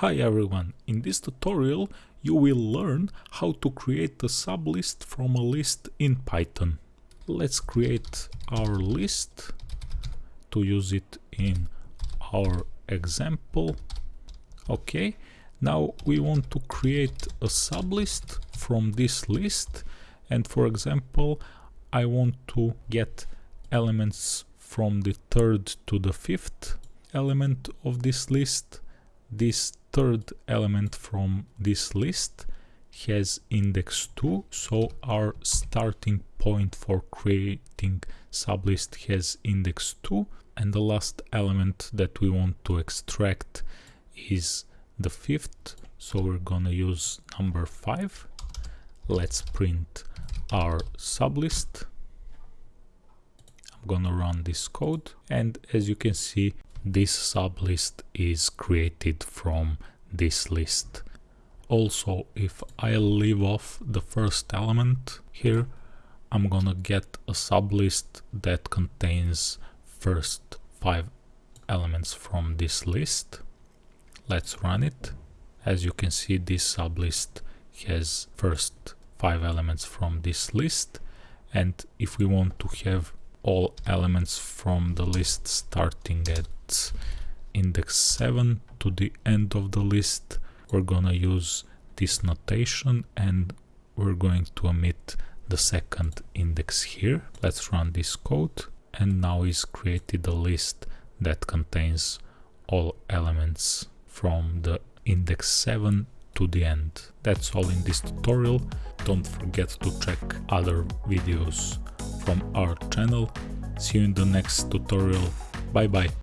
Hi everyone, in this tutorial you will learn how to create a sublist from a list in Python. Let's create our list to use it in our example. Okay, now we want to create a sublist from this list and for example I want to get elements from the third to the fifth element of this list this third element from this list has index 2 so our starting point for creating sublist has index 2 and the last element that we want to extract is the fifth. So we're gonna use number 5 let's print our sublist. I'm gonna run this code. And as you can see this sublist is created from this list. Also, if I leave off the first element here, I'm gonna get a sublist that contains first five elements from this list. Let's run it. As you can see, this sublist has first five elements from this list. And if we want to have all elements from the list starting at index 7 to the end of the list we're gonna use this notation and we're going to omit the second index here let's run this code and now is created a list that contains all elements from the index 7 to the end. That's all in this tutorial. Don't forget to check other videos from our channel. See you in the next tutorial. Bye bye.